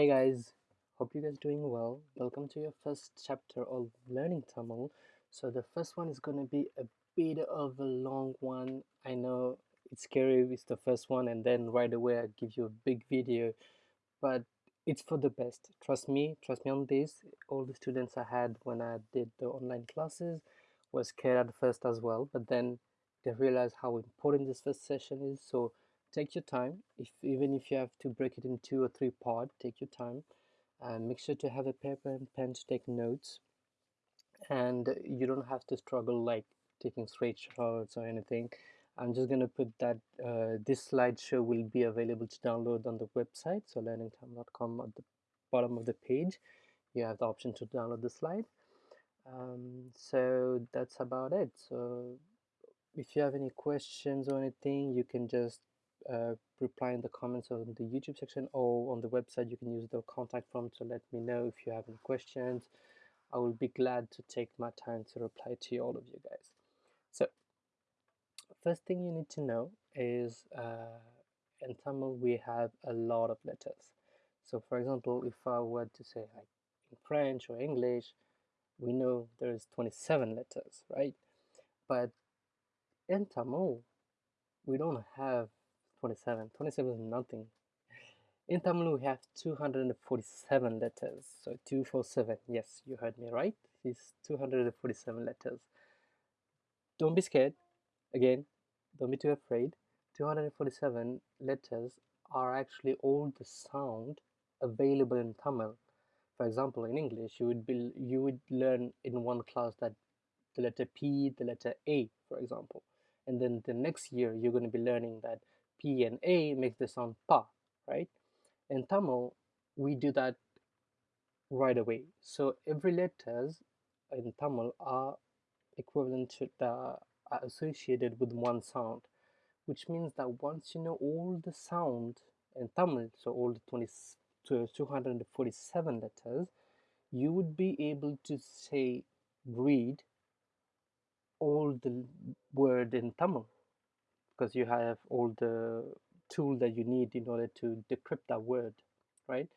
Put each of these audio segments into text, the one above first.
Hey guys, hope you guys doing well. Welcome to your first chapter of learning Tamil. So the first one is gonna be a bit of a long one. I know it's scary it's the first one and then right away I give you a big video, but it's for the best. Trust me, trust me on this. All the students I had when I did the online classes were scared at first as well, but then they realized how important this first session is. So take your time. If even if you have to break it in two or three parts take your time. And make sure to have a paper and pen to take notes. And you don't have to struggle like taking straight shots or anything. I'm just going to put that uh, this slideshow will be available to download on the website. So learningtamil.com at the bottom of the page you have the option to download the slide. Um, so that's about it. So if you have any questions or anything you can just uh, reply in the comments on the YouTube section or on the website. You can use the contact form to let me know if you have any questions. I will be glad to take my time to reply to all of you guys. So, first thing you need to know is uh, in Tamil we have a lot of letters. So, for example, if I were to say like in French or English, we know there's 27 letters, right? But in Tamil, we don't have 27. 27 is nothing. In Tamil, we have 247 letters. So 247. Yes, you heard me right. It's 247 letters. Don't be scared. Again, don't be too afraid. 247 letters are actually all the sound available in Tamil. For example, in English, you would be you would learn in one class that the letter P, the letter A, for example, and then the next year you're going to be learning that P and A makes the sound pa, right? In Tamil, we do that right away. So every letters in Tamil are equivalent to the are associated with one sound, which means that once you know all the sound in Tamil, so all the 20 to 247 letters, you would be able to say read all the word in Tamil because you have all the tool that you need in order to decrypt that word, right?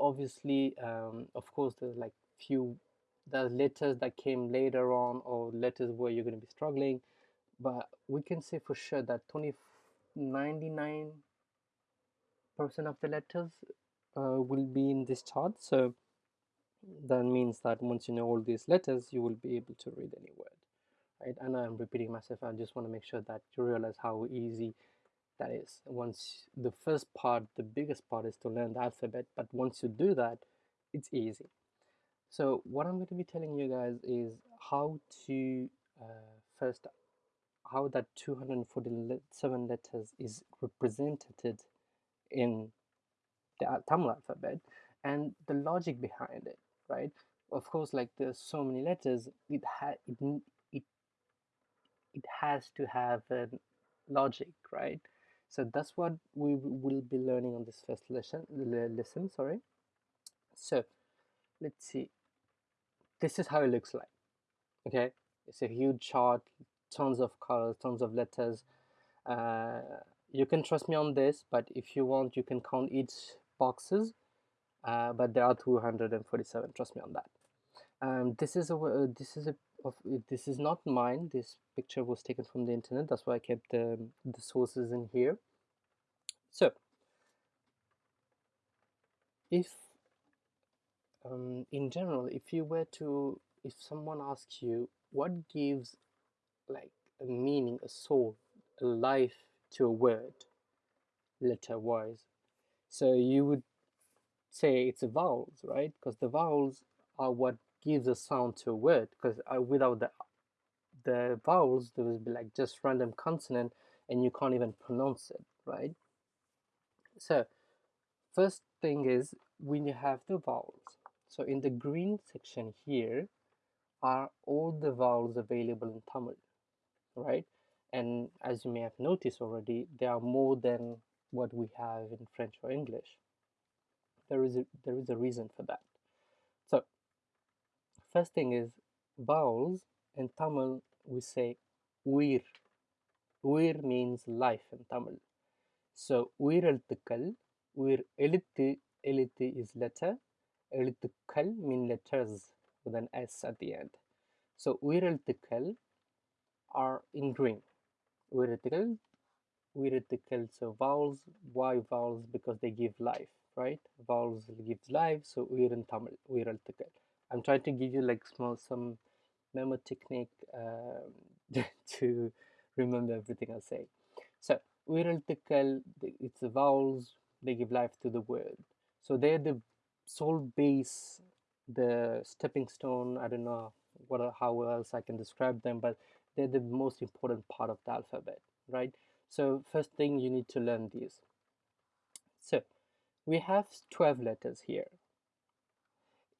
Obviously, um, of course, there's like few the letters that came later on or letters where you're going to be struggling, but we can say for sure that 20, 99% of the letters uh, will be in this chart. So that means that once you know all these letters, you will be able to read any word right? And i'm repeating myself i just want to make sure that you realize how easy that is. Once the first part the biggest part is to learn the alphabet but once you do that it's easy. So what i'm going to be telling you guys is how to uh, first how that 247 letters is represented in the Tamil alphabet and the logic behind it right? Of course like there's so many letters it had it, it has to have a logic, right? So that's what we will be learning on this first lesson. Listen, sorry. So let's see. This is how it looks like. Okay, it's a huge chart, tons of colors, tons of letters. Uh, you can trust me on this, but if you want, you can count each boxes. Uh, but there are 247. Trust me on that. Um, this is a uh, this is a of this is not mine this picture was taken from the internet that's why I kept the, the sources in here. So if um, in general if you were to if someone asks you what gives like a meaning a soul a life to a word letter wise so you would say it's the vowels right? Because the vowels are what gives a sound to a word because uh, without the the vowels there would be like just random consonant and you can't even pronounce it right? So first thing is when you have the vowels. So in the green section here are all the vowels available in Tamil right? And as you may have noticed already there are more than what we have in French or English. There is a, there is a reason for that First thing is vowels. In Tamil, we say uir. Uir means life in Tamil. So உயிரெழுத்துக்கள் உயிர் எழுத்து eliti is letter elitikal mean letters with an s at the end so uireltikal are in green uireltikal uireltikal so vowels why vowels because they give life right vowels gives life so uiren tamil uireltikal i'm trying to give you like small some memo technique um, to remember everything i say. So uireltikal it's the vowels they give life to the word. So they're the sole base the stepping stone. I don't know what how else i can describe them but they're the most important part of the alphabet right? So first thing you need to learn these. So we have 12 letters here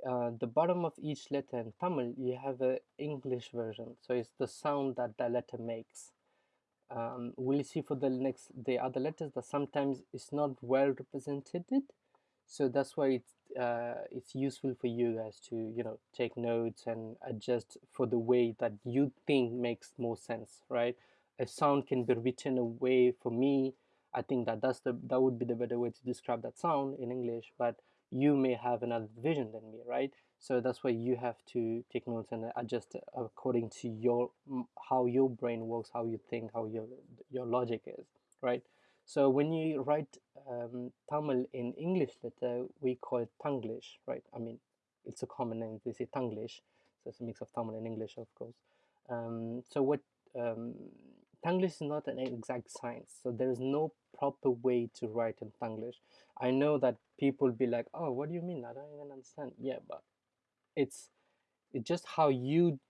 uh, the bottom of each letter in Tamil, you have an English version. So it's the sound that the letter makes. Um, we'll see for the next the other letters that sometimes it's not well represented. So that's why it's uh, it's useful for you guys to you know take notes and adjust for the way that you think makes more sense, right? A sound can be written away for me. I think that that's the that would be the better way to describe that sound in English, but you may have another vision than me, right? So that's why you have to take notes and adjust according to your how your brain works, how you think, how your your logic is, right? So when you write um, Tamil in English letter, we call it Tanglish, right? I mean, it's a common name. They say Tanglish, so it's a mix of Tamil and English, of course. Um, so what um, Tanglish is not an exact science, so there is no proper way to write in Tanglish. I know that people be like, "Oh, what do you mean? I don't even understand." Yeah, but it's it's just how you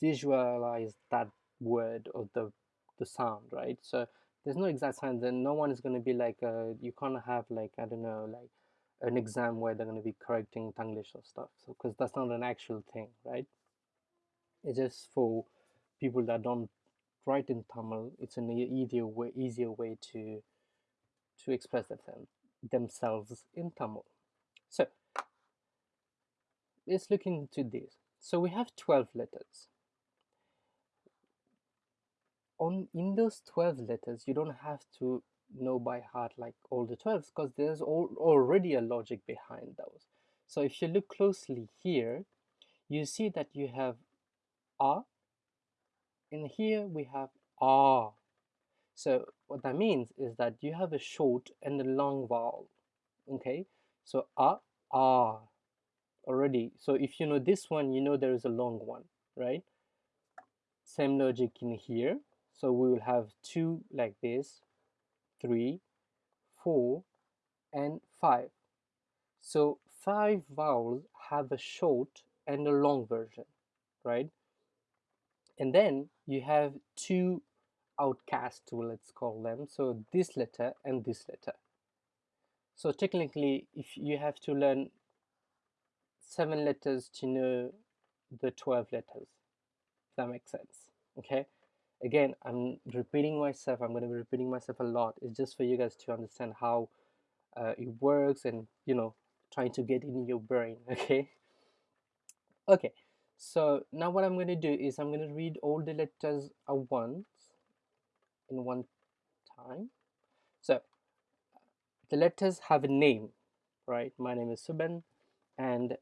visualize that word or the the sound, right? So there's no exact science, and no one is going to be like, uh, you can't have like I don't know, like an exam where they're going to be correcting Tanglish or stuff. So because that's not an actual thing, right? It's just for people that don't write in Tamil. It's an easier way, easier way to to express themselves themselves in Tamil. So let's look into this. So we have 12 letters. On in those 12 letters, you don't have to know by heart like all the 12s because there's all, already a logic behind those. So if you look closely here, you see that you have a, and here we have ah. So what that means is that you have a short and a long vowel. Okay, so a, ah already. So if you know this one, you know there is a long one, right? Same logic in here. So we will have two like this, three, four, and five. So five vowels have a short and a long version, right? And then you have two outcasts, let's call them. So this letter and this letter. So technically, if you have to learn seven letters to know the 12 letters, if that makes sense, okay? Again, I'm repeating myself. I'm going to be repeating myself a lot. It's just for you guys to understand how uh, it works and, you know, trying to get in your brain, okay? Okay, so now what I'm going to do is I'm going to read all the letters at once in one time. So the letters have a name, right? My name is Suban, and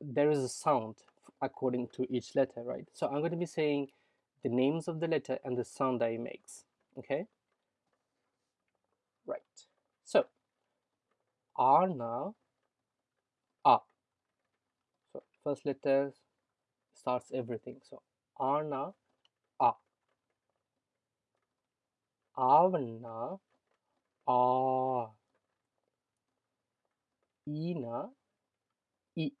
there is a sound according to each letter, right? So I'm going to be saying the names of the letter and the sound that it makes, okay? Right. So, Arna, A. So, first letter starts everything. So, Arna, A. Avana, A. Ina, I.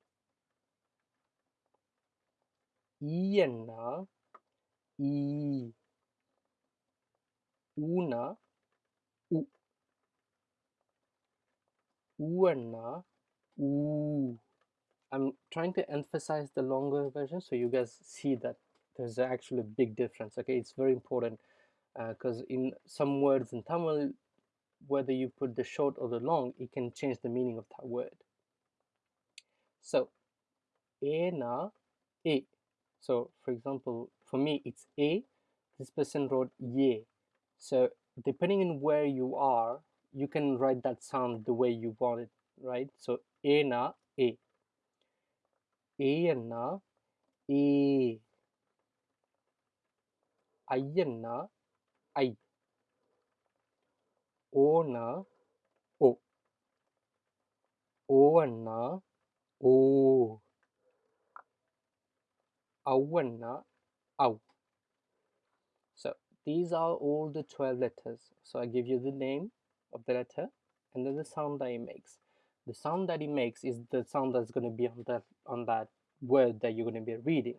Iena, I. Una, U. Uana, U. I'm trying to emphasize the longer version so you guys see that there's actually a big difference. Okay, it's very important because uh, in some words in Tamil, whether you put the short or the long, it can change the meaning of that word. So, ena, a. So, for example, for me, it's a. This person wrote ye. So, depending on where you are, you can write that sound the way you want it right? So A na A. I. O na O. O na O. Ow na Ow. So these are all the 12 letters. So I give you the name of the letter and then the sound that it makes. The sound that it makes is the sound that's going to be on that on that word that you're going to be reading.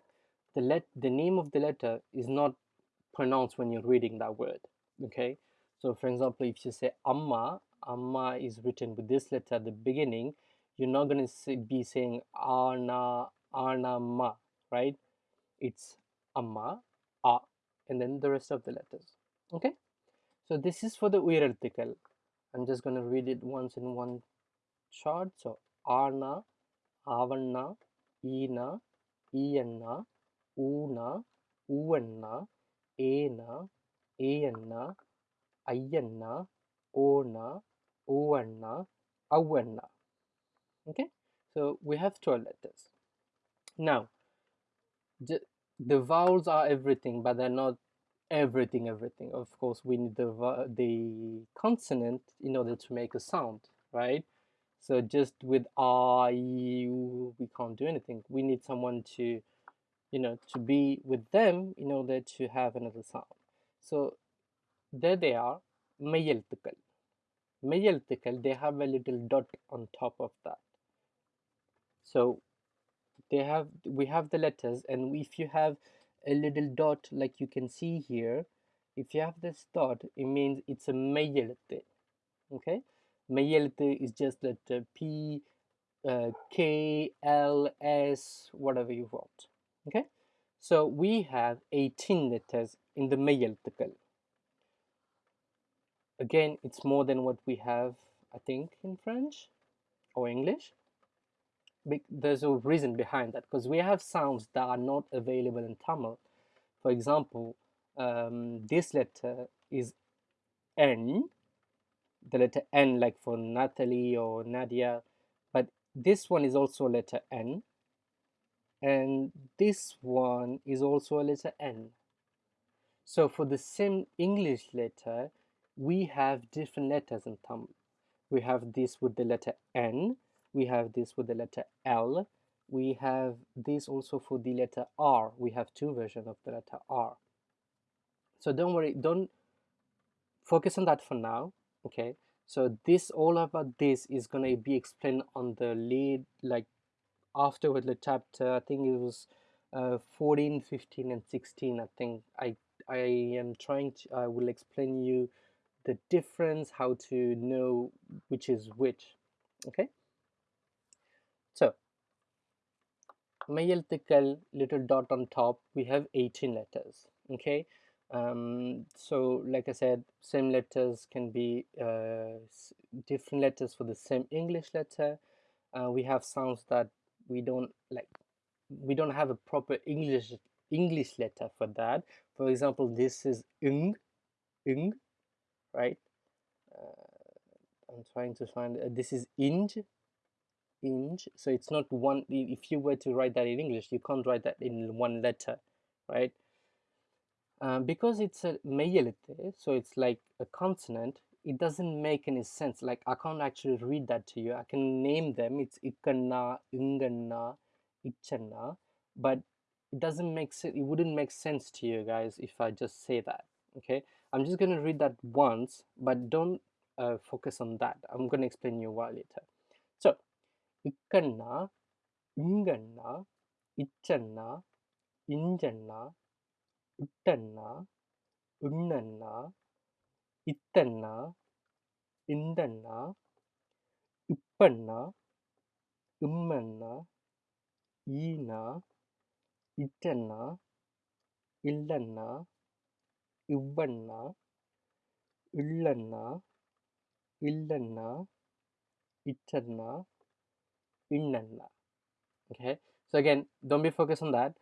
The let the name of the letter is not pronounced when you're reading that word. Okay. So for example, if you say amma, amma is written with this letter at the beginning. You're not going to be saying arna arna ma, right? It's amma, a, and then the rest of the letters. Okay. So this is for the uirarticle. I'm just going to read it once in one So Arna, Avanna, Ina, Iyanna, Una, Uvanna, Ena, Ayanna, Ayanna, Ona, Uvanna, Avanna. Okay, so we have 12 letters. Now, the, the vowels are everything, but they're not everything, everything. Of course, we need the, the consonant in order to make a sound, right? So just with I, we can't do anything. We need someone to, you know, to be with them in order to have another sound. So there they are, mayeltikal. Mayeltikal, they have a little dot on top of that. So they have, we have the letters and if you have a little dot like you can see here, if you have this dot, it means it's a mayelte, okay? மெய்யெழுத்து is just letter P uh, K L S whatever you want okay so we have 18 letters in the மெய்யெழுத்துக்கள் again it's more than what we have I think in French or English there's a reason behind that because we have sounds that are not available in Tamil for example um, this letter is N the letter N like for Natalie or Nadia but this one is also a letter N and this one is also a letter N so for the same English letter we have different letters in Tamil. We have this with the letter N, we have this with the letter L, we have this also for the letter R. We have two versions of the letter R. So don't worry, don't focus on that for now, okay? So this all about this is going to be explained on the lead like afterward the chapter i think it was uh, 14 15 and 16 i think. I i am trying to i will explain you the difference how to know which is which okay? So mayeltikal little dot on top we have 18 letters okay? Um, so, like I said, same letters can be uh, different letters for the same English letter. Uh, we have sounds that we don't like. We don't have a proper English English letter for that. For example, this is ing, ing, right? Uh, I'm trying to find, uh, this is inch, inch, so it's not one, if you were to write that in English, you can't write that in one letter, right? Uh, because it's a meyelete, so it's like a consonant, it doesn't make any sense. Like I can't actually read that to you. I can name them. It's ikanna, inganna, ichanna, but it doesn't make sense. It wouldn't make sense to you guys if I just say that. Okay, I'm just gonna read that once, but don't uh, focus on that. I'm gonna explain you why later. So, ikanna, inganna, ichanna, injanna, ಇಟ್ಟನ್ನ ಉಣ್ಣನ್ನ ಇತ್ತನ್ನ ಇಂದಣ್ಣ ಇಪ್ಪಣ್ಣ ಇಮ್ಮಣ್ಣ ಈನ ಇಜ್ಜಣ್ಣ ಇಲ್ಲಣ್ಣ ಇವ್ವಣ್ಣ ಇಳ್ಳಣ್ಣ ಇಲ್ಲಣ್ಣ ಇಚ್ಚಣ್ಣ innanna okay so again don't be focused on that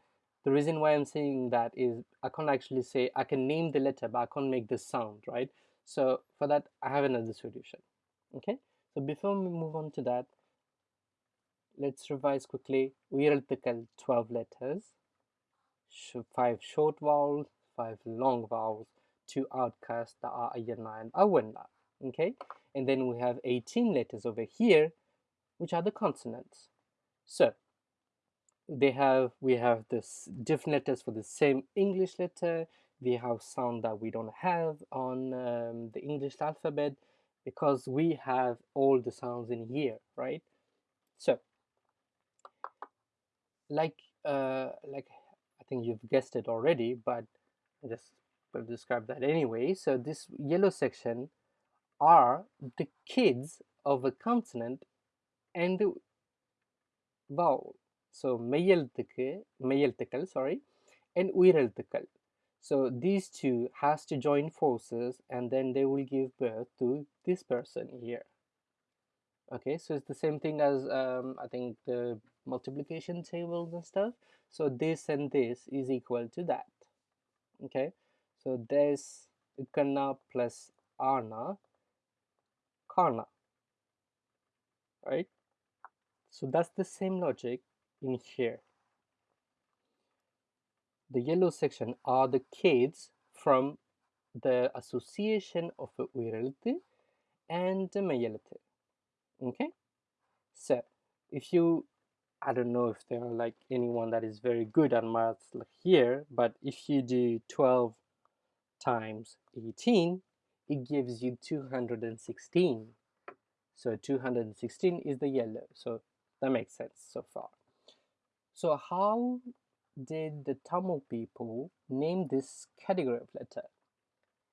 the reason why I'm saying that is I can't actually say, I can name the letter, but I can't make the sound, right? So for that, I have another solution, okay? So before we move on to that, let's revise quickly. We are the 12 letters, 5 short vowels, 5 long vowels, 2 outcasts that are and Awenna, okay? And then we have 18 letters over here, which are the consonants. So they have we have this different letters for the same English letter. We have sound that we don't have on um, the English alphabet because we have all the sounds in here, right? So, like uh, like I think you've guessed it already, but I just will describe that anyway. So this yellow section are the kids of a consonant and the vowel. So மெய்யெழுத்துக்கு மெய்யெழுத்துக்கள் sorry and உயிரெழுத்துக்கள். So these two has to join forces and then they will give birth to this person here. Okay, so it's the same thing as um, I think the multiplication tables and stuff. So this and this is equal to that. Okay, so there's Ikana plus Ana, Kana, right? So that's the same logic in here. The yellow section are the kids from the association of Uirelti and Mayelete. Okay? So, if you, I don't know if there are like anyone that is very good at maths here, but if you do 12 times 18, it gives you 216. So 216 is the yellow. So that makes sense so far. So how did the Tamil people name this category of letter?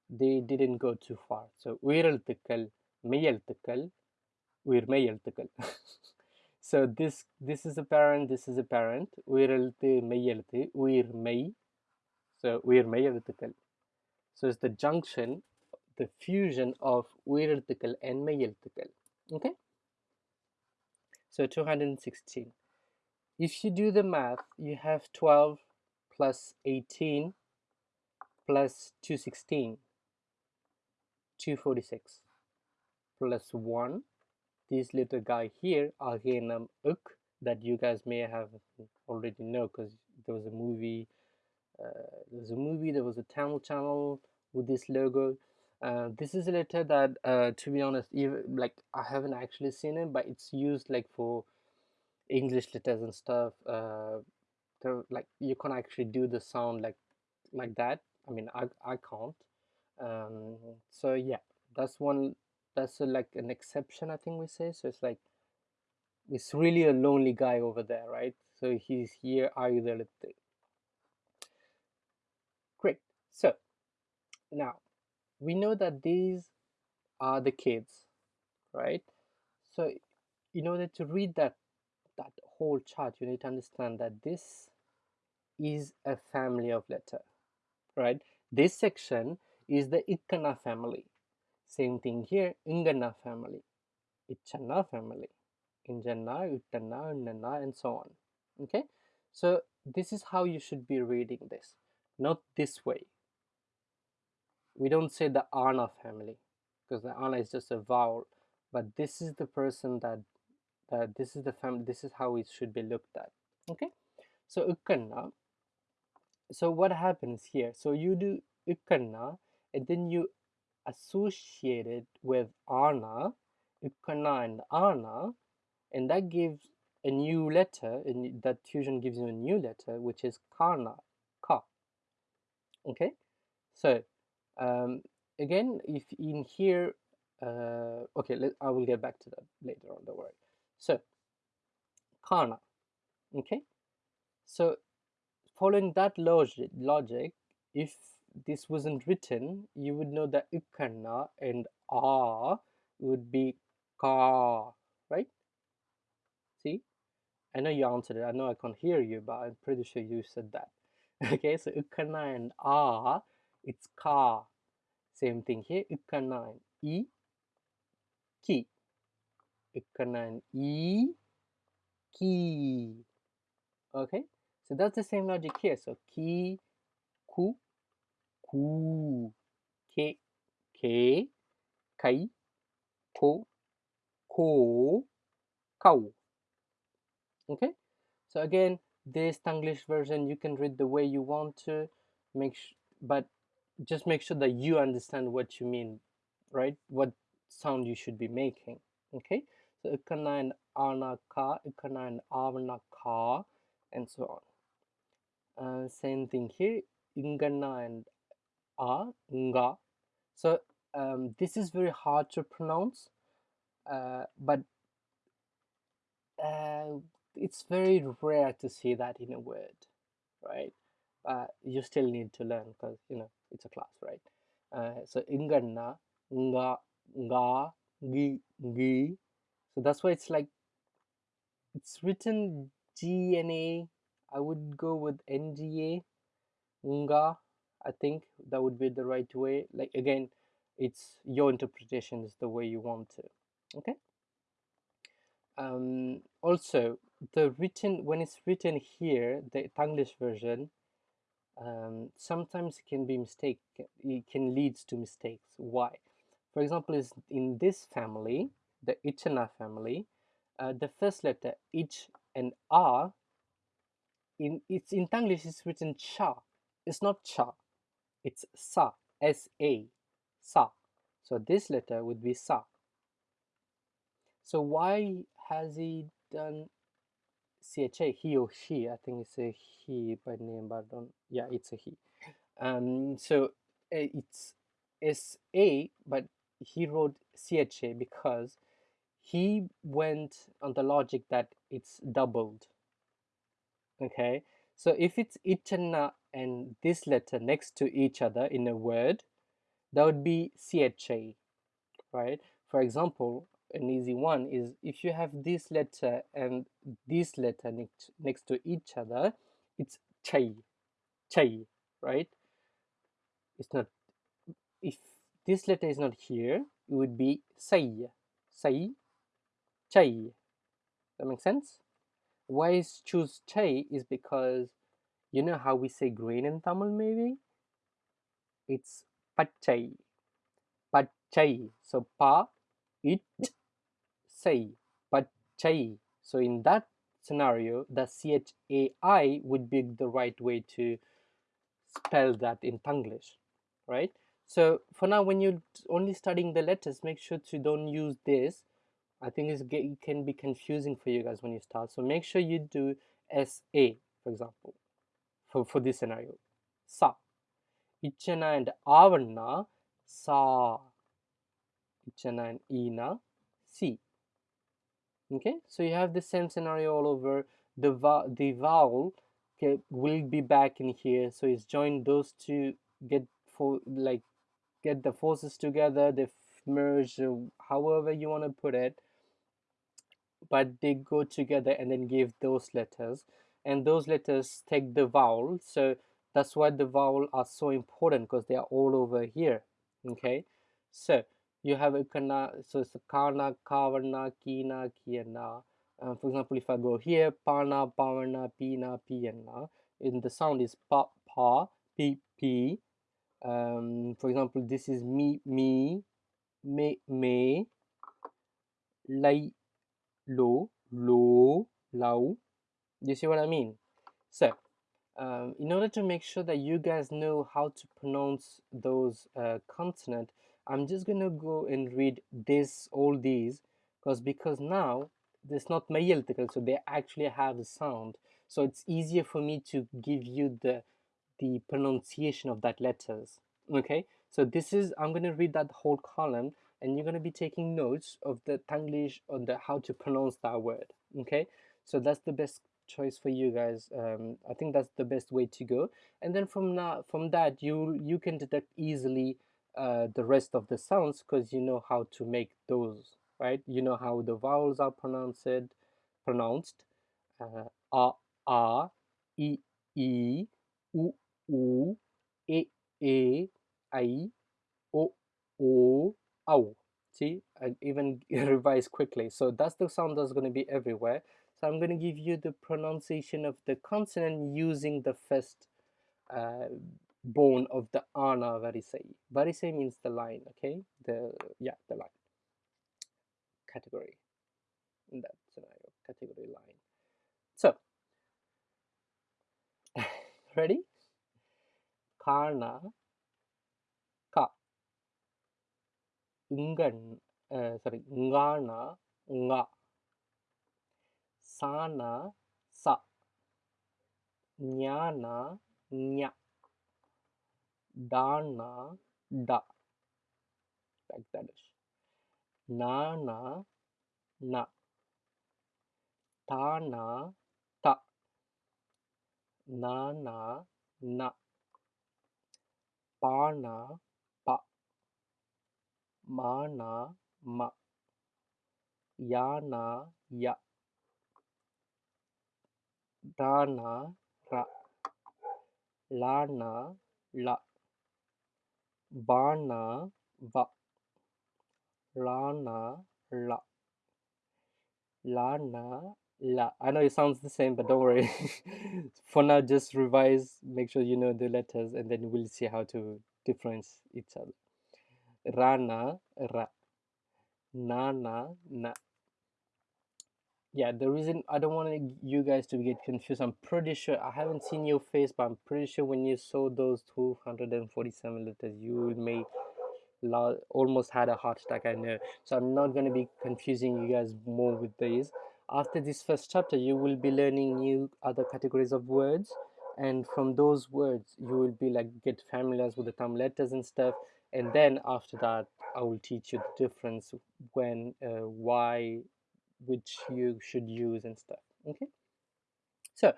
They didn't go too far. So உயிரெழுத்துக்கள் மெய்யெழுத்துக்கள் உயிர் மெய்யெழுத்துக்கள் so this this is a parent this is a parent உயிரெழுத்து மெய்யெழுத்து உயிர் மெய் so உயிர் மெய்யெழுத்துக்கள் so it's the junction the fusion of உயிரெழுத்துக்கள் and மெய்யெழுத்துக்கள் okay so 216 if you do the math, you have 12 plus 18 plus 216, 246 plus 1. This little guy here, Aghenam Uk, that you guys may have already know because there was a movie, uh, there was a movie, there was a Tamil channel with this logo. Uh, this is a letter that, uh, to be honest, even like I haven't actually seen it, but it's used like for English letters and stuff. Uh, like you can actually do the sound like like that. I mean, I I can't. Um, so yeah, that's one. That's a, like an exception, I think we say. So it's like it's really a lonely guy over there, right? So he's here. Are you there? Great. So now we know that these are the kids, right? So in order to read that that whole chart, you need to understand that this is a family of letter, right? This section is the Ikkana family. Same thing here, Ingana family, Ichana family, Injana, Uttana, Unnana, and so on. Okay, so this is how you should be reading this, not this way. We don't say the Ana family because the Ana is just a vowel, but this is the person that uh, this is the family this is how it should be looked at okay? So ukkanna so what happens here? So you do ukkanna and then you associate it with ana ukkanna and ana and that gives a new letter and that fusion gives you a new letter which is kana ka okay? So um, again if in here uh, okay let, i will get back to that later on the word so, kana. Okay. So, following that logic, logic, if this wasn't written, you would know that ukana and a would be ka, right? See? I know you answered it. I know I can't hear you, but I'm pretty sure you said that. okay, so ukana and a, it's ka. Same thing here. Ukana and e, ki and e key okay so that's the same logic here so ki ku ku ke ke kai ko ko cow. Okay, so again, this Tanglish version you can read the way you want to, make but just make sure that you understand what you mean, right? What sound you should be making. Okay, so ikana and ana ka, ikana and avana ka, and so on. Uh, same thing here, ingana and a, nga. So um, this is very hard to pronounce, uh, but uh, it's very rare to see that in a word, right? Uh, you still need to learn because you know it's a class, right? Uh, so inganna, nga, nga, gi, gi. So that's why it's like it's written G N A. I would go with nga. I think that would be the right way. Like again, it's your interpretation is the way you want to. Okay. Um, also, the written when it's written here, the Tanglish version, um, sometimes it can be mistake. It can lead to mistakes. Why? For example, is in this family, the Ichana family, uh, the first letter ich and r in it's in Tanglish it's written cha. It's not cha. It's sa. S A. Sa. So this letter would be sa. So why has he done CHA, he or she, I think it's a he by name, but I don't, yeah, it's a he. Um, so uh, it's SA, but he wrote CHA because he went on the logic that it's doubled. Okay, so if it's itana and this letter next to each other in a word, that would be CHA, right? For example, an easy one is if you have this letter and this letter next, next to each other, it's chai, chai, right? It's not, if this letter is not here, it would be sai, sai, chai. That makes sense? Why is choose chai is because you know how we say green in Tamil maybe? It's pachai, pachai. So pa, it, say, pachai. So in that scenario, the chai would be the right way to spell that in Tanglish, right? So for now, when you're only studying the letters, make sure to don't use this. I think it can be confusing for you guys when you start. So make sure you do SA, for example, for, for this scenario. Sa. Ichana and Avarna, Sa. Ichana and Ina, Si. Okay, so you have the same scenario all over. The, the vowel okay, will be back in here. So it's joined those two, get for like get the forces together, they merge, however you want to put it. But they go together and then give those letters. And those letters take the vowel. So that's why the vowel are so important because they are all over here. Okay, so you have a kana, so it's kana, kavana, kina, kiana. Uh, for example, if I go here, pana, pavana, pina, piana, and the sound is pa, pa, pi, pi. Um, for example, this is me, me, me, me, lai, lo, lo, lau. You see what I mean? So, um, in order to make sure that you guys know how to pronounce those uh, consonant, I'm just gonna go and read this all these because because now there's not mayeltical so they actually have a sound so it's easier for me to give you the the pronunciation of that letters okay so this is I'm gonna read that whole column and you're gonna be taking notes of the Tanglish on the how to pronounce that word okay? So that's the best choice for you guys um, I think that's the best way to go. And then from now from that you you can detect easily uh, the rest of the sounds because you know how to make those right? You know how the vowels are pronounced pronounced uh, a a e e u u e e i o o ow see i even revise quickly so that's the sound that's going to be everywhere so i'm going to give you the pronunciation of the consonant using the first uh, bone of the ana variceae. Variceae means the line, okay? The yeah, the line category. in that scenario, category line. So, ready? Karna, ka, ungan, uh, sorry, ngana, nga, sana, sa, nyana, nya, dana, da, like that is. Nana, na, tana, ta, na, mana, ma, yana, ya, dana, ra, lana, la, vana, va, lana, la, lana, la. I know it sounds the same, but don't worry. For now, just revise, make sure you know the letters, and then we'll see how to difference each other. Rana, ra. Nana, na. Yeah, the reason I don't want you guys to get confused, I'm pretty sure, I haven't seen your face, but I'm pretty sure when you saw those 247 letters, you may almost had a heart attack i know so i'm not going to be confusing you guys more with these after this first chapter you will be learning new other categories of words and from those words you will be like get familiar with the Tamil letters and stuff and then after that I will teach you the difference when uh, why which you should use and stuff okay? So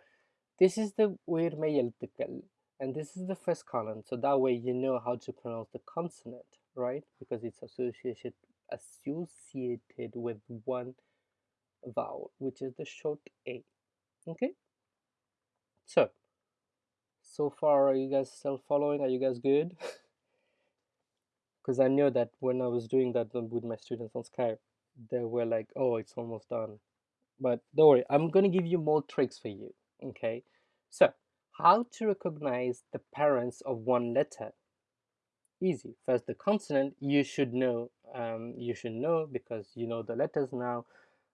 this is the uirme yeltikal and this is the first column. So that way you know how to pronounce the consonant right? Because it's associated associated with one vowel which is the short a okay? So so far are you guys still following? Are you guys good? because i know that when i was doing that with my students on skype they were like oh it's almost done but don't worry i'm going to give you more tricks for you okay so how to recognize the parents of one letter? Easy. First, the consonant you should know. Um, you should know because you know the letters now.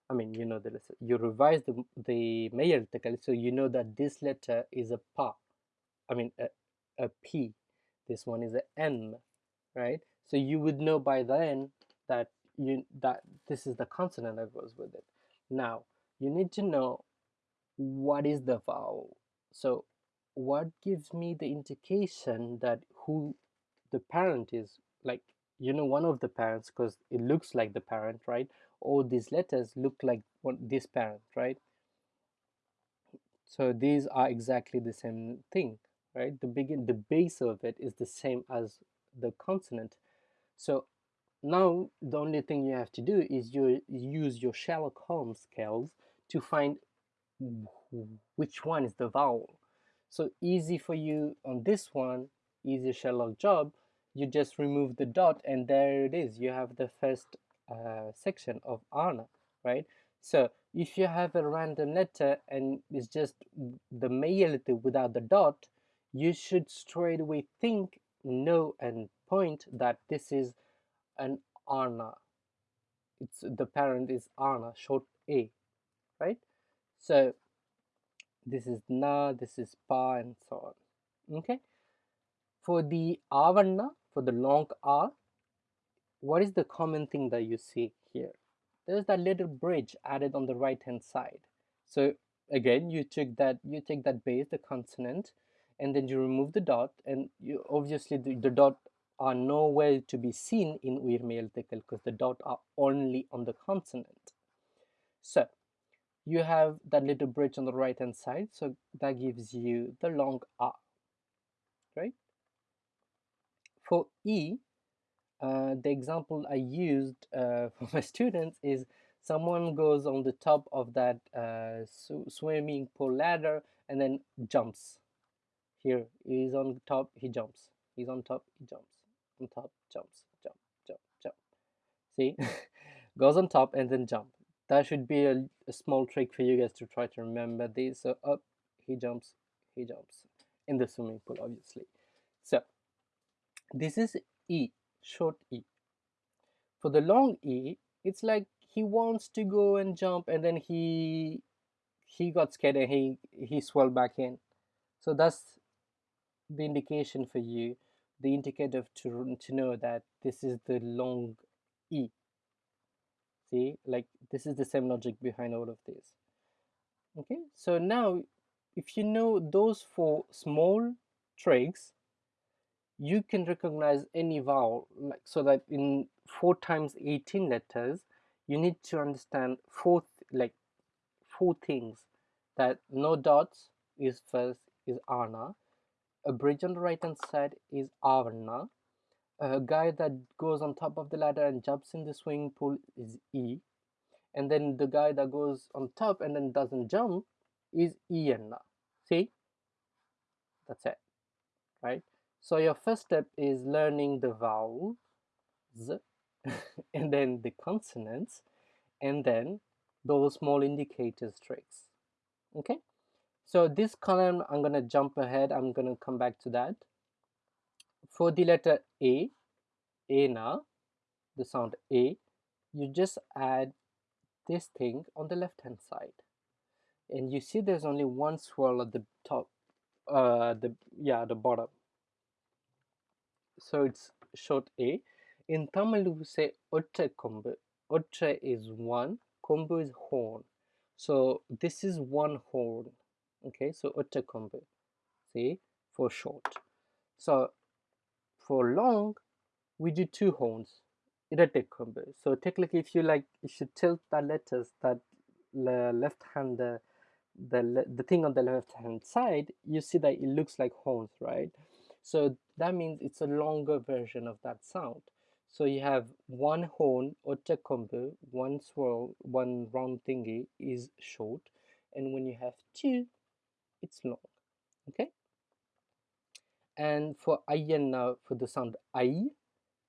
I mean, you know the letter. You revise the the meyertekal, so you know that this letter is a pa. I mean, a, a p. This one is a m, right? So you would know by then that you that this is the consonant that goes with it. Now you need to know what is the vowel. So what gives me the indication that who the parent is? Like you know one of the parents because it looks like the parent right? All these letters look like what this parent right? So these are exactly the same thing right? The begin the base of it is the same as the consonant so now the only thing you have to do is you use your Sherlock Holmes scales to find which one is the vowel so easy for you on this one, easy Sherlock job, you just remove the dot and there it is. You have the first uh, section of Anna, right? So if you have a random letter and it's just the male letter without the dot, you should straight away think, no and point that this is an Arna. It's the parent is Arna, short A, right? So this is na, this is pa, and so on. Okay. For the avanna, for the long a, what is the common thing that you see here? There's that little bridge added on the right hand side. So again, you take that you take that base, the consonant, and then you remove the dot, and you obviously the, the dot are nowhere to be seen in Uirmeyeltekel because the dots are only on the consonant. So you have that little bridge on the right hand side so that gives you the long a right? For e uh, the example I used uh, for my students is someone goes on the top of that uh, swimming pool ladder and then jumps. Here he's on top he jumps. He's on top he jumps on top jumps jump jump jump. See? Goes on top and then jump. That should be a, a, small trick for you guys to try to remember these. So up he jumps he jumps. In the swimming pool obviously. So this is e short e. For the long e it's like he wants to go and jump and then he he got scared and he he swelled back in. So that's the indication for you the indicator to, to know that this is the long e. See like this is the same logic behind all of this. Okay so now if you know those four small tricks you can recognize any vowel like so that in 4 times 18 letters you need to understand four like four things that no dots is first is ana a bridge on the right hand side is avarna a guy that goes on top of the ladder and jumps in the swimming pool is e. And then the guy that goes on top and then doesn't jump is iana see? That's it right? So your first step is learning the vowels and then the consonants and then those small indicators tricks okay so this column i'm going to jump ahead. I'm going to come back to that. For the letter a a now the sound a you just add this thing on the left hand side. And you see there's only one swirl at the top uh the yeah the bottom. So it's short a. In tamil we say otta kombu. Otta is one kombu is horn. So this is one horn okay so otta see for short. So for long we do two horns irate kombu so technically if you like you should tilt the letters that the left hand the the, the thing on the left hand side you see that it looks like horns right? So that means it's a longer version of that sound. So you have one horn kombu, one swirl, one round thingy is short, and when you have two, it's long. Okay. And for ayan now, for the sound I,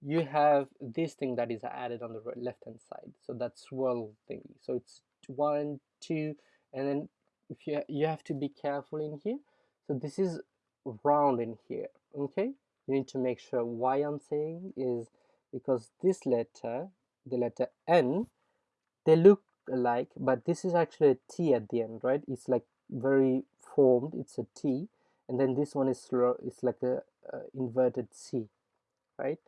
you have this thing that is added on the left hand side. So that's swirl thingy. So it's one, two, and then if you you have to be careful in here. So this is round in here. Okay. You need to make sure why I'm saying is because this letter the letter N they look alike but this is actually a T at the end right it's like very formed it's a T and then this one is slow it's like a, a inverted C right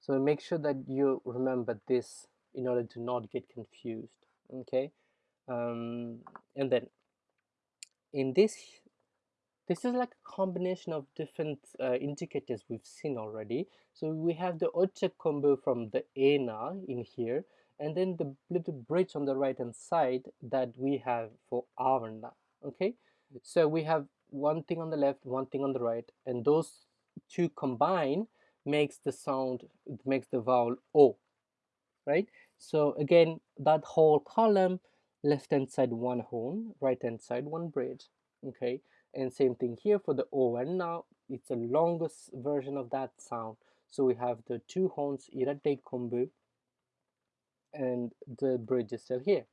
so make sure that you remember this in order to not get confused okay um, and then in this this is like a combination of different uh, indicators we've seen already. So we have the otta kombu from the ENA in here, and then the little bridge on the right hand side that we have for Avarna. Okay, so we have one thing on the left, one thing on the right, and those two combine makes the sound, makes the vowel O, right? So again, that whole column, left hand side one horn, right hand side one bridge, okay? and same thing here for the O and now it's the longest version of that sound so we have the two horns irate kombu and the bridge is still here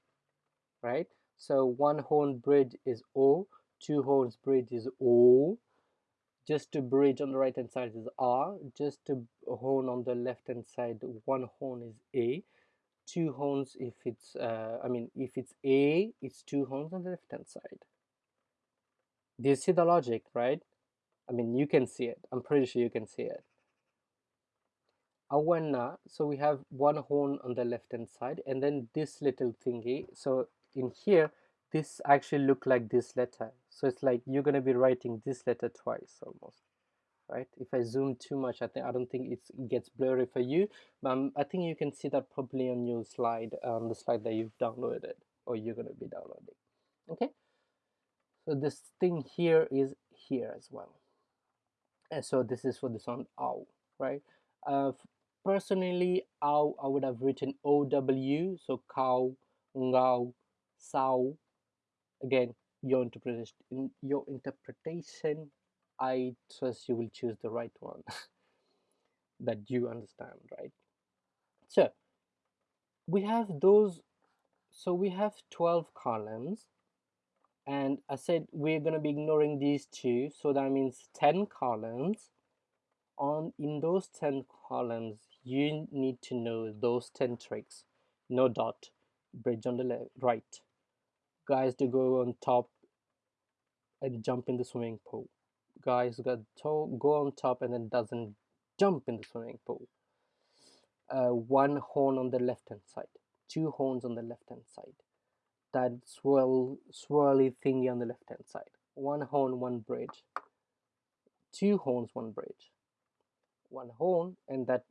right so one horn bridge is O two horns bridge is O just a bridge on the right hand side is R just a horn on the left hand side one horn is A two horns if it's uh, I mean if it's A it's two horns on the left hand side do you see the logic, right? I mean, you can see it. I'm pretty sure you can see it. Awana, so we have one horn on the left hand side and then this little thingy. So in here, this actually look like this letter. So it's like you're going to be writing this letter twice almost, right? If I zoom too much, I think I don't think it gets blurry for you. But um, I think you can see that probably on your slide, on the slide that you've downloaded or you're going to be downloading. Okay so this thing here is here as well and so this is for the sound ow right uh, personally ow I would have written OW so cow ngao sao again your interpretation in your interpretation I trust you will choose the right one that you understand right? So we have those so we have 12 columns and I said we're going to be ignoring these two so that means 10 columns. On in those 10 columns you need to know those 10 tricks. No dot bridge on the left right guys to go on top and jump in the swimming pool. Guys got to go on top and then doesn't jump in the swimming pool. Uh, one horn on the left hand side. Two horns on the left hand side. That swirl swirly thingy on the left hand side. One horn one bridge. Two horns one bridge. One horn and that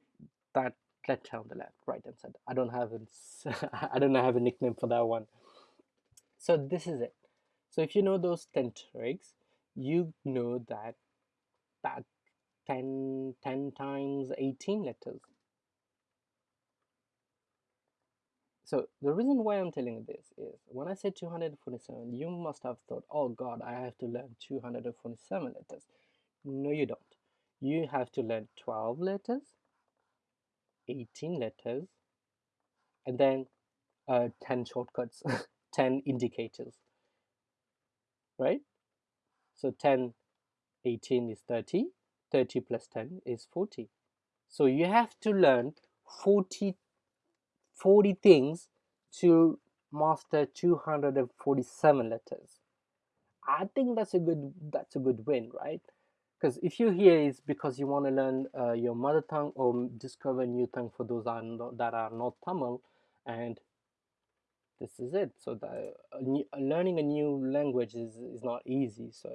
that letter on the left right hand side. I don't have a i don't have a nickname for that one so this is it so if you know those 10 tricks you know that that 10 10 times 18 letters So the reason why I'm telling you this is when I say 247, you must have thought, oh God, I have to learn 247 letters. No, you don't. You have to learn 12 letters, 18 letters, and then uh, 10 shortcuts, 10 indicators, right? So 10, 18 is 30, 30 plus 10 is 40. So you have to learn 40 40 things to master 247 letters i think that's a good that's a good win right because if you're here it's because you want to learn uh, your mother tongue or discover new tongue for those are not, that are not tamil and this is it. So new, learning a new language is, is not easy. So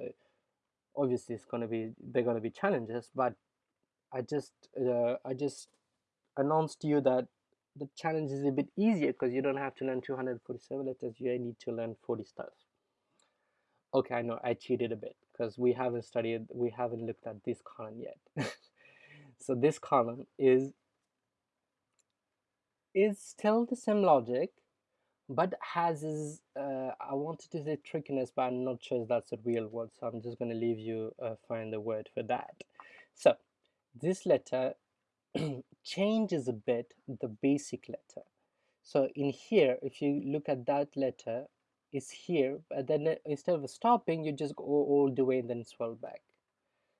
obviously it's going to be they're going to be challenges but i just uh, i just announced to you that the challenge is a bit easier because you don't have to learn 247 letters. You need to learn 40 stuff. Okay i know i cheated a bit because we haven't studied we haven't looked at this column yet. So this column is is still the same logic but has is uh, i wanted to say trickiness but i'm not sure that's a real word so i'm just going to leave you uh, find the word for that so this letter changes a bit the basic letter. So in here, if you look at that letter, it's here, but then instead of stopping, you just go all the way and then swell back.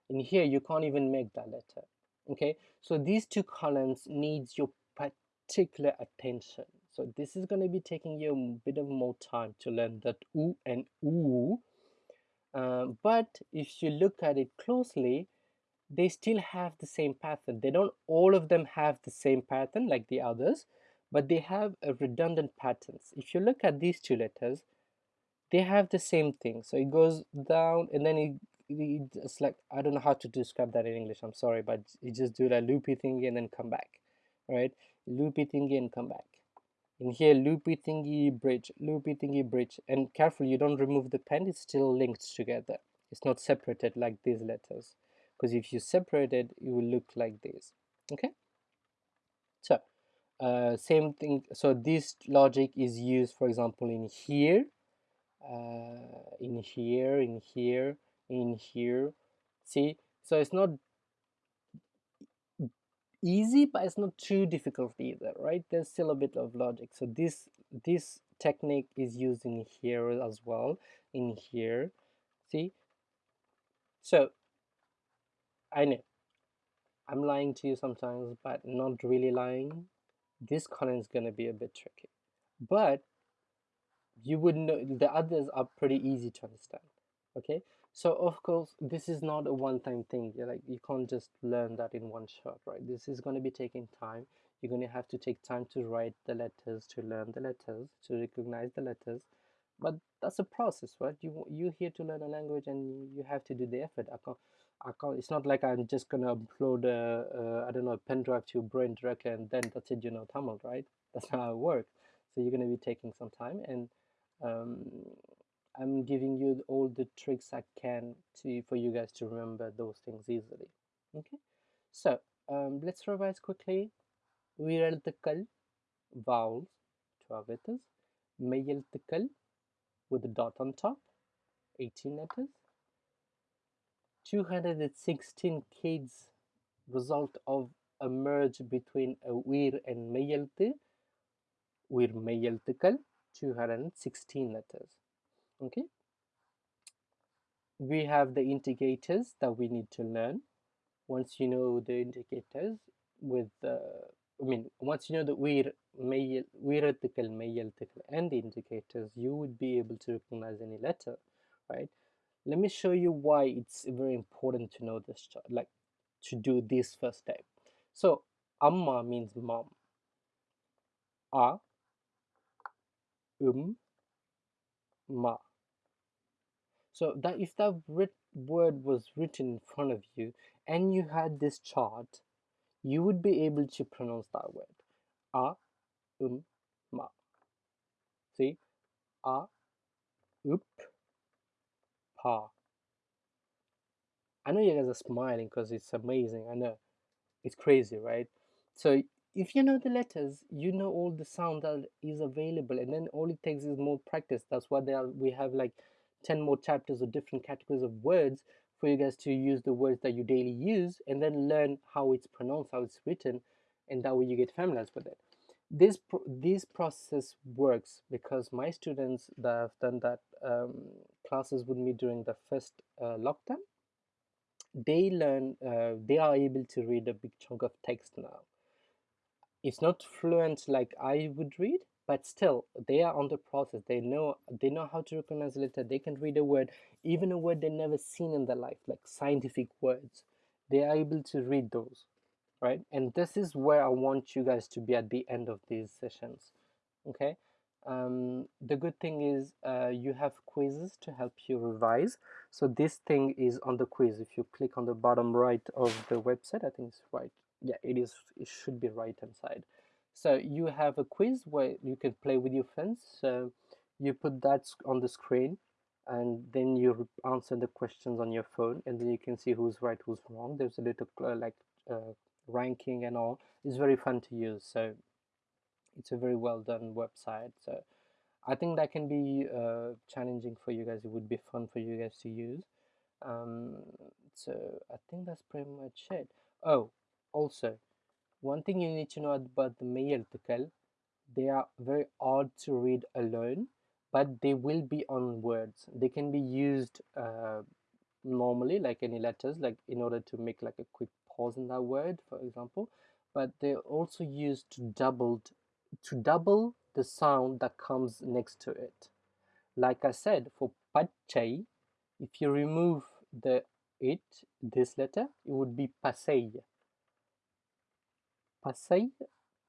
In here, you can't even make that letter. Okay, so these two columns needs your particular attention. So this is going to be taking you a bit of more time to learn that oo and oo. Uh, but if you look at it closely, they still have the same pattern. They don't all of them have the same pattern like the others, but they have a redundant patterns. If you look at these two letters, they have the same thing. So it goes down and then it, it's like, I don't know how to describe that in English. I'm sorry, but you just do that loopy thingy and then come back, right? Loopy thingy and come back. In here, loopy thingy bridge, loopy thingy bridge. And careful, you don't remove the pen, it's still linked together. It's not separated like these letters. Because if you separate it it will look like this. Okay? So uh, same thing. So this logic is used for example in here. Uh, in here in here in here. See? So it's not easy but it's not too difficult either right there's still a bit of logic so this this technique is used in here as well in here see so I know I'm lying to you sometimes, but not really lying. This column is going to be a bit tricky. But you would know the others are pretty easy to understand. Okay, so of course this is not a one-time thing. You're like you can't just learn that in one shot, right? This is going to be taking time. You're going to have to take time to write the letters, to learn the letters, to recognize the letters. But that's a process, right? You you here to learn a language, and you have to do the effort. I can't I can't, it's not like I'm just gonna upload a, a I don't know a pen drive to your brain directly and then that's it you know Tamil right that's how it works so you're gonna be taking some time and um, I'm giving you all the tricks I can to for you guys to remember those things easily. Okay? So um, let's revise quickly. وير التقل vowels 12 letters. mayeltikal with a dot on top 18 letters. 216 kids result of a merge between a weir and meyalti weir mayeltikal 216 letters okay we have the indicators that we need to learn once you know the indicators with the I mean, once you know the weir, mayel, weiratical, mayeltikal, and the indicators, you would be able to recognize any letter, right? Let me show you why it's very important to know this, like to do this first step. So, amma means mom. A, um, ma. So that if that word was written in front of you and you had this chart, you would be able to pronounce that word. A, um, ma. See? A, up, pa. I know you guys are smiling because it's amazing. I know. It's crazy, right? So if you know the letters, you know all the sound that is available, and then all it takes is more practice. That's why are, we have like 10 more chapters of different categories of words for you guys to use the words that you daily use and then learn how it's pronounced, how it's written, and that way you get familiarized with it. This pro this process works because my students that have done that um, classes with me during the first uh, lockdown, they learn, uh, they are able to read a big chunk of text now. It's not fluent like I would read, but still they are on the process. They know they know how to recognize letter they can read a word even a word they never seen in their life like scientific words. They are able to read those right? And this is where i want you guys to be at the end of these sessions okay? Um, the good thing is uh, you have quizzes to help you revise. So this thing is on the quiz. If you click on the bottom right of the website i think it's right. Yeah it is it should be right inside so you have a quiz where you can play with your friends. So you put that on the screen and then you answer the questions on your phone and then you can see who's right, who's wrong. There's a little uh, like uh, ranking and all. It's very fun to use. So it's a very well done website. So I think that can be uh, challenging for you guys. It would be fun for you guys to use. Um, so I think that's pretty much it. Oh, also, one thing you need to know about the Mayeltikal, they are very odd to read alone, but they will be on words. They can be used uh, normally, like any letters, like in order to make like a quick pause in that word, for example. But they're also used to double to double the sound that comes next to it. Like I said, for pachai, if you remove the it, this letter, it would be pasei. Pasai,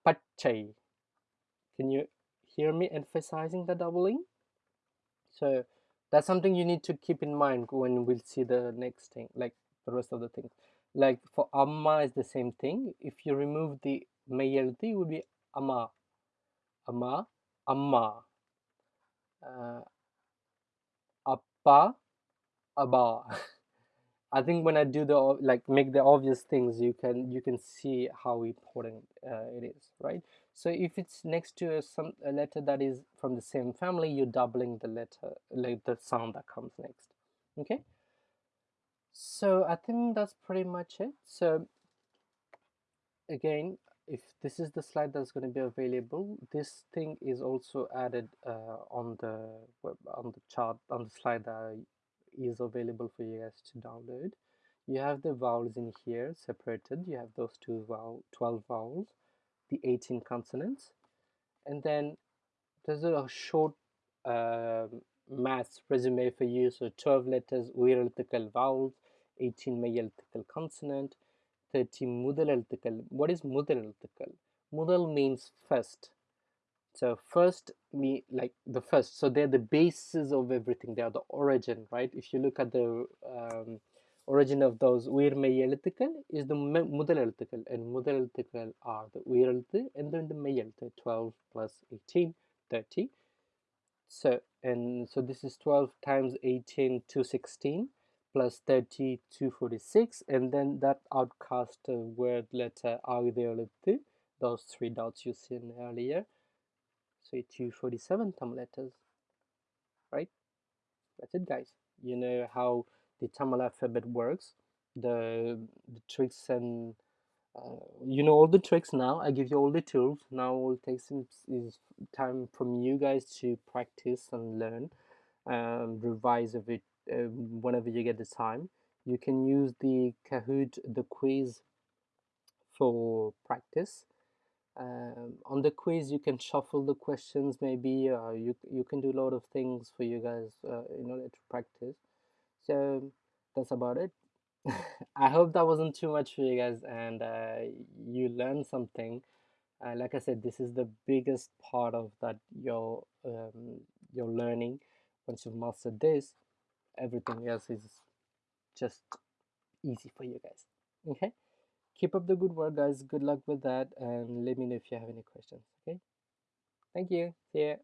Pachai. Can you hear me emphasizing the doubling? So that's something you need to keep in mind when we'll see the next thing, like the rest of the things. Like for Amma is the same thing. If you remove the mayalti, it would be Amma. Amma, Amma. Uh, Appa. I think when I do the like make the obvious things, you can you can see how important uh, it is, right? So if it's next to a, some a letter that is from the same family, you're doubling the letter, like the sound that comes next. Okay. So I think that's pretty much it. So again, if this is the slide that's going to be available, this thing is also added uh, on the web, on the chart on the slide that is available for you guys to download. You have the vowels in here separated. You have those two vowel, 12 vowels, the 18 consonants, and then there's a short uh, resume for you. So 12 letters, uiraltical vowels, 18 mayeltikal consonant, 30 mudalaltical. What is mudalaltical? Mudal means first so first me like the first so they're the basis of everything. They are the origin right? If you look at the um, origin of those uirmeyelitical is the mudalelitical and mudalelitical are the uiralite and then the meyelite 12 plus 18 30 so and so this is 12 times 18 216 plus 30 246 and then that outcast word letter agdeolite those three dots you seen earlier so it's 247 Tamil letters right? That's it guys. You know how the Tamil alphabet works the, the tricks and uh, you know all the tricks now. I give you all the tools. Now all it takes is time from you guys to practice and learn um, revise of it uh, whenever you get the time. You can use the Kahoot the quiz for practice um, on the quiz you can shuffle the questions maybe uh, you you can do a lot of things for you guys uh, in order to practice. So that's about it. I hope that wasn't too much for you guys and uh, you learned something. Uh, like i said this is the biggest part of that your um, your learning. Once you've mastered this everything else is just easy for you guys. Okay keep up the good work guys. Good luck with that and let me know if you have any questions okay? Thank you. See ya